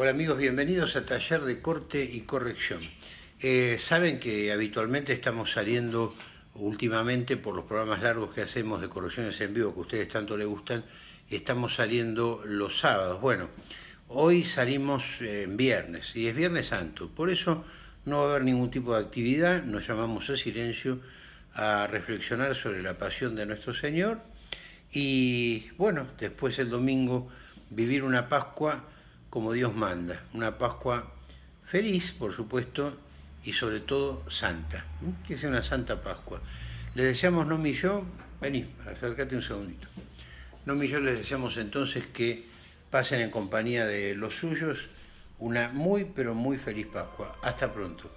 Hola amigos, bienvenidos a Taller de Corte y Corrección. Eh, saben que habitualmente estamos saliendo últimamente por los programas largos que hacemos de correcciones en vivo que a ustedes tanto les gustan, estamos saliendo los sábados. Bueno, hoy salimos en viernes y es Viernes Santo, por eso no va a haber ningún tipo de actividad, nos llamamos a silencio a reflexionar sobre la pasión de nuestro Señor y bueno, después el domingo vivir una Pascua como Dios manda, una Pascua feliz, por supuesto, y sobre todo santa, que sea una santa Pascua. Le deseamos, no y yo, vení, acércate un segundito. No y yo les deseamos entonces que pasen en compañía de los suyos una muy, pero muy feliz Pascua. Hasta pronto.